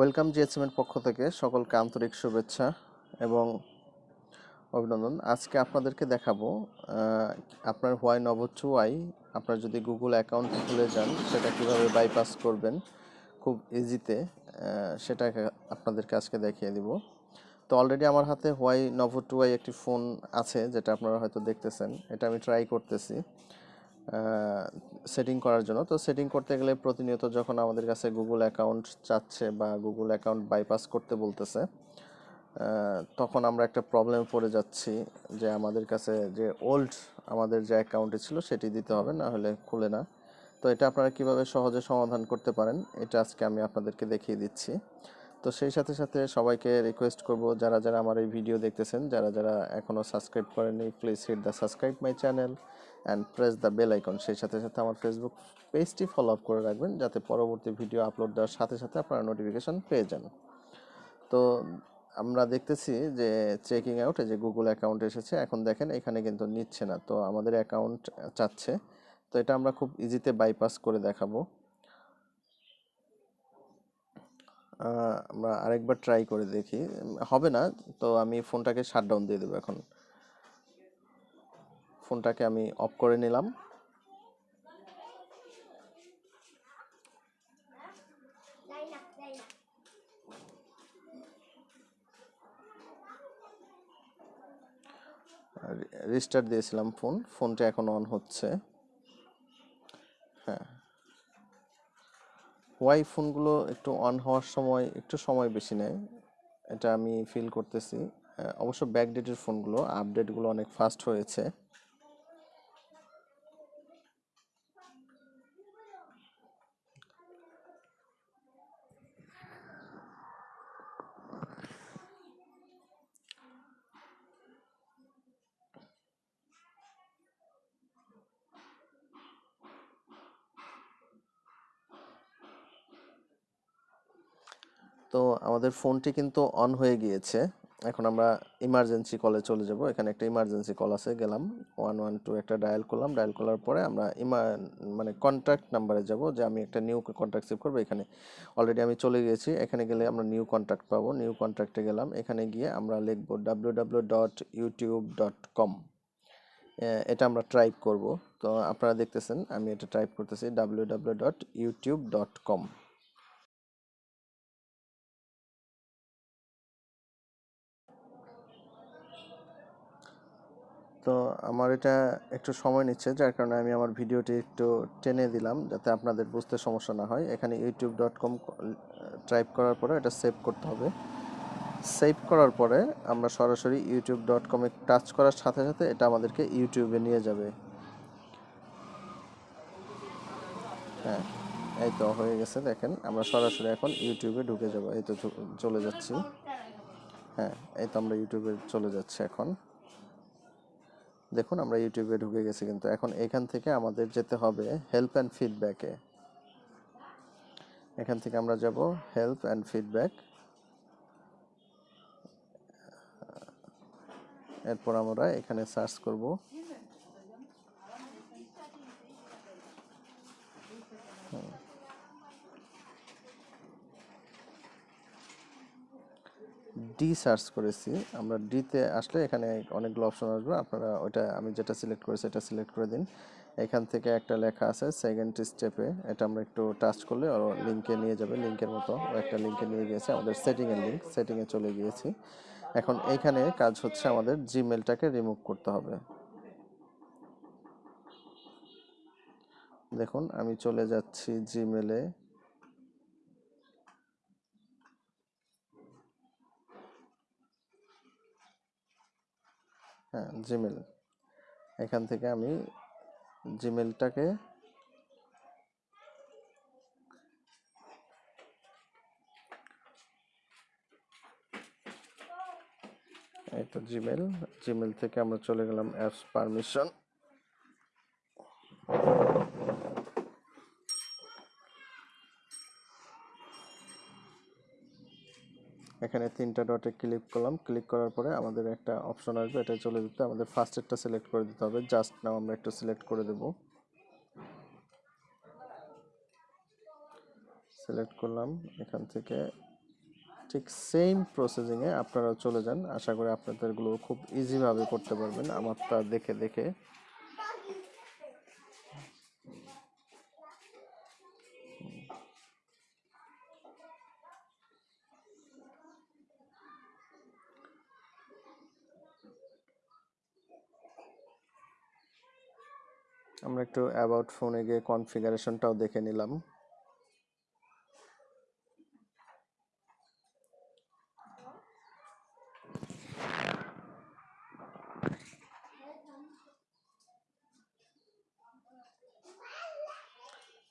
Welcome জিএসএমের পক্ষ থেকে সকলকে আন্তরিক শুভেচ্ছা এবং অভিনন্দন। আজকে আপনাদেরকে দেখাবো আপনার হোয়াই টু ওয়াই আপনার যদি গুগল অ্যাকাউন্ট খুলে যান, সেটা কীভাবে বাইপাস করবেন, খুব ইজিতে সেটা আপনাদেরকে আজকে দেখিয়ে দিব। তো অলরেডি আমার হাতে হোয়াই নভো টু ওয়াই একটি ফোন আছে, যেটা আপনারা হয়তো দেখতেছেন। এটা আমি ট্রাই করতেছি। সেটিং করার জন্য। তো সেটিং করতে গেলে প্রতিনিয়ত যখন আমাদের কাছে গুগল অ্যাকাউন্ট চাচ্ছে বা গুগল অ্যাকাউন্ট বাইপাস করতে বলতেছে তখন আমরা একটা প্রবলেম পড়ে যাচ্ছি যে আমাদের কাছে যে ওল্ড আমাদের যে অ্যাকাউন্টে ছিল সেটি দিতে হবে, না হলে খুলে না। তো এটা আপনারা কীভাবে সহজে সমাধান করতে পারেন, এটা আজকে আমি আপনাদেরকে দেখিয়ে দিচ্ছি। তো সেই সাথে সাথে সবাইকে রিকোয়েস্ট করব, যারা যারা আমার এই ভিডিও দেখতেছেন, যারা যারা এখনও সাবস্ক্রাইব করেননি please hit the subscribe my channel and press the bell icon সেই সাথে সাথে আমার ফেসবুক পেজটি ফলো আপ করে রাখবেন, যাতে পরবর্তী ভিডিও আপলোড দেওয়ার সাথে সাথে আপনারা নোটিফিকেশন পেয়ে যান। তো আমরা দেখতেছি যে চেকিং আউট যে গুগল অ্যাকাউন্ট এসেছে, এখন দেখেন এখানে কিন্তু নিচ্ছে না। তো আমাদের অ্যাকাউন্ট চাচ্ছে। তো এটা আমরা খুব ইজিতে বাইপাস করে দেখাবো। আমরা আরেকবার ট্রাই করে দেখি। হবে না, তো আমি ফোনটাকে শাটডাউন দিয়ে দেবো এখন। ফোনটাকে আমি অফ করে নিলাম। রিস্টার্ট দিয়েছিলাম ফোন, ফোনটা এখন অন হচ্ছে। হ্যাঁ। ওয়াই ফোনগুলো একটু অন হওয়ার সময়, একটু সময় বেশি নেয়, এটা আমি ফিল করতেছি। অবশ্য ব্যাকডেটের ফোনগুলো আপডেটগুলো অনেক ফাস্ট হয়েছে। তো আমাদের ফোনটি কিন্তু অন হয়ে গিয়েছে। এখন আমরা ইমার্জেন্সি কলে চলে যাব। এখানে একটা ইমার্জেন্সি কল আছে, গেলাম। ওয়ান ওয়ান টু একটা ডায়াল করলাম। ডায়াল করার পরে আমরা ইমা মানে কন্ট্যাক্ট নাম্বারে যাব যে আমি একটা নিউ কন্ট্যাক্ট সেভ করব। এখানে অলরেডি আমি চলে গিয়েছি। এখানে গেলে আমরা নিউ কন্ট্যাক্ট পাবো। নিউ কন্ট্যাক্টে গেলাম। এখানে গিয়ে আমরা লিখব W W dot YouTube dot com এটা আমরা টাইপ করব। তো আপনারা দেখতেছেন, আমি এটা টাইপ করতেছি W W dot YouTube dot com তো আমার এটা একটু সময় নিচ্ছে, যার কারণে আমি আমার ভিডিওটি একটু টেনে দিলাম যাতে আপনাদের বুঝতে সমস্যা না হয়। এখানে ইউটিউব ডট কম টাইপ করার পরে এটা সেভ করতে হবে। সেভ করার পরে আমরা সরাসরি ইউটিউব ডট কমে টাচ করার সাথে সাথে এটা আমাদেরকে ইউটিউবে নিয়ে যাবে। হ্যাঁ এই তো হয়ে গেছে দেখেন, আমরা সরাসরি এখন ইউটিউবে ঢুকে যাব, এই তো চলে যাচ্ছি। হ্যাঁ এই তো আমরা ইউটিউবে চলে যাচ্ছি এখন। দেখুন, আমরা ইউটিউবে ঢুকে গেছি কিন্তু এখন এখান থেকে আমাদের যেতে হবে হেল্প অ্যান্ড ফিডব্যাকে এখান থেকে আমরা যাব হেল্প অ্যান্ড ফিডব্যাক এরপর আমরা এখানে সার্চ করব। ডি সার্চ করেছি, আমরা ডিতে আসলে এখানে অনেকগুলো অপশন আসবে, আপনারা ওইটা আমি যেটা সিলেক্ট করেছি এটা সিলেক্ট করে দিন। এখান থেকে একটা লেখা আছে সেকেন্ড স্টেপে এটা আমরা একটু টাচ করলে ও লিঙ্কে নিয়ে যাবে লিঙ্কের মতো একটা লিঙ্কে নিয়ে গিয়েছে, আমাদের সেটিংয়ের লিঙ্ক সেটিংয়ে চলে গিয়েছি। এখন এইখানে কাজ হচ্ছে আমাদের জিমেলটাকে রিমুভ করতে হবে। দেখুন, আমি চলে যাচ্ছি জিমেলে হ্যাঁ জিমেল এখান থেকে আমি জিমেলটাকে এই তো জিমেল জিমেল থেকে আমরা চলে গেলাম অ্যাপস পারমিশন। এখানে তিনটা ডটে ক্লিক করলাম। ক্লিক করার পরে আমাদের একটা অপশন আসবে এটা চলে যেতে আমাদের ফার্স্ট ফার্স্টেরটা সিলেক্ট করে দিতে হবে। জাস্ট নাও আমরা একটু সিলেক্ট করে দেব। সিলেক্ট করলাম। এখান থেকে ঠিক সেম প্রসেসিংয়ে আপনারা চলে যান। আশা করি আপনাদেরগুলো খুব ইজিভাবে করতে পারবেন। আমারটা দেখে দেখে আমরা একটু অ্যাবাউট ফোনে গিয়ে কনফিগারেশনটাও দেখে নিলাম।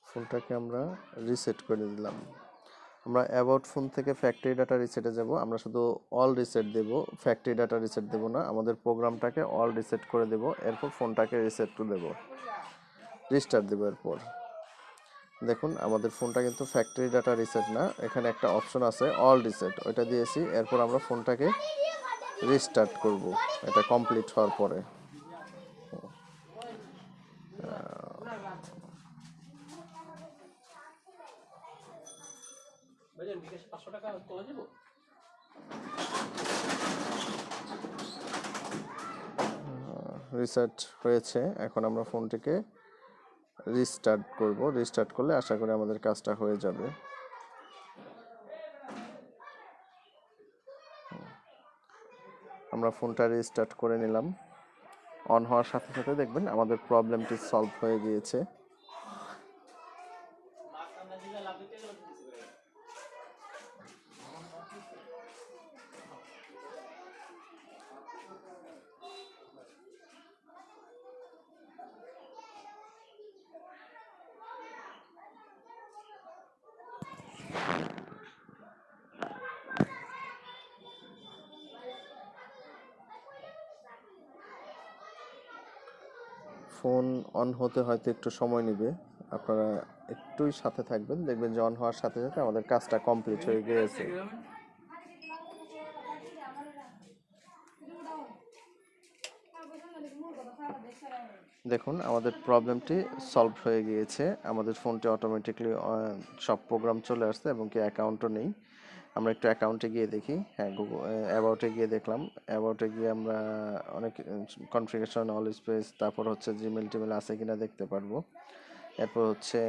ফোনটাকে আমরা রিসেট করে দিলাম। আমরা অ্যাবাউট ফোন থেকে ফ্যাক্টরি ডাটা রিসেটে যাব। আমরা শুধু অল রিসেট দেব। ফ্যাক্টরি ডাটা রিসেট দেব না, আমাদের প্রোগ্রামটাকে অল রিসেট করে দেব। এরপর ফোনটাকে রিসেট টু দেব। রিস্টার্ট দেব এরপর। দেখুন, আমাদের ফোনটা কিন্তু ফ্যাক্টরি ডাটা রিসেট না। এখানে একটা অপশন আছে অল রিসেট ওইটা দিয়েছি। এরপর আমরা ফোনটাকে রিস্টার্ট করব। এটা কমপ্লিট হওয়ার পরে। ভাইজান বিকাশে পাঁচশো টাকা তোলা যাব রিসেট হয়েছে, এখন আমরা ফোনটিকে রিস্টার্ট করব। রিস্টার্ট করলে আশা করি আমাদের কাজটা হয়ে যাবে। আমরা ফোনটা রিস্টার্ট করে নিলাম। অন হওয়ার সাথে সাথে দেখবেন আমাদের প্রবলেমটি সলভ হয়ে গিয়েছে। ফোন অন হতে হয়তো একটু সময় নেবে। আপনারা একটুই সাথে থাকবেন, দেখবেন যে অন হওয়ার সাথে সাথে আমাদের কাজটা কমপ্লিট হয়ে গিয়েছে। দেখুন, আমাদের প্রবলেমটি সলভ হয়ে গিয়েছে। আমাদের ফোনটি অটোমেটিকলি সব প্রোগ্রাম চলে আসছে এবং কি অ্যাকাউন্টও নেই। আমরা একটু অ্যাকাউন্টে গিয়ে দেখি। হ্যাঁ গুগল অ্যাবাউটে গিয়ে দেখলাম। অ্যাবাউটে গিয়ে আমরা অনেক কনফিগারেশন অল স্পেস তারপর হচ্ছে জিমেল টিমেল আছে কিনা দেখতে পারব। এরপর হচ্ছে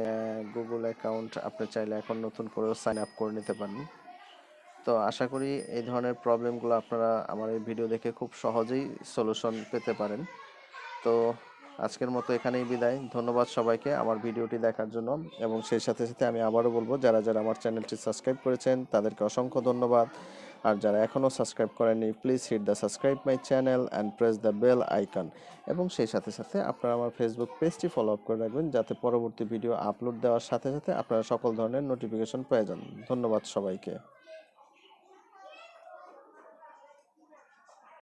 গুগল অ্যাকাউন্ট আপনি চাইলে এখন নতুন করেও সাইন আপ করে নিতে পারেন। তো আশা করি এই ধরনের প্রবলেমগুলো আপনারা আমার এই ভিডিও দেখে খুব সহজেই সলিউশন পেতে পারেন। তো আজকের মতো এখানেই বিদায়। ধন্যবাদ সবাইকে আমার ভিডিওটি দেখার জন্য এবং সেই সাথে সাথে আমি আবারও বলব, যারা যারা আমার চ্যানেলটি সাবস্ক্রাইব করেছেন, তাদেরকে অসংখ্য ধন্যবাদ। আর যারা এখনও সাবস্ক্রাইব করেননি, please hit the subscribe my channel and press the bell icon এবং সেই সাথে সাথে আপনারা আমার ফেসবুক পেজটি ফলো আপ করে রাখবেন, যাতে পরবর্তী ভিডিও আপলোড দেওয়ার সাথে সাথে আপনারা সকল ধরনের নোটিফিকেশন পেয়ে যান। ধন্যবাদ সবাইকে।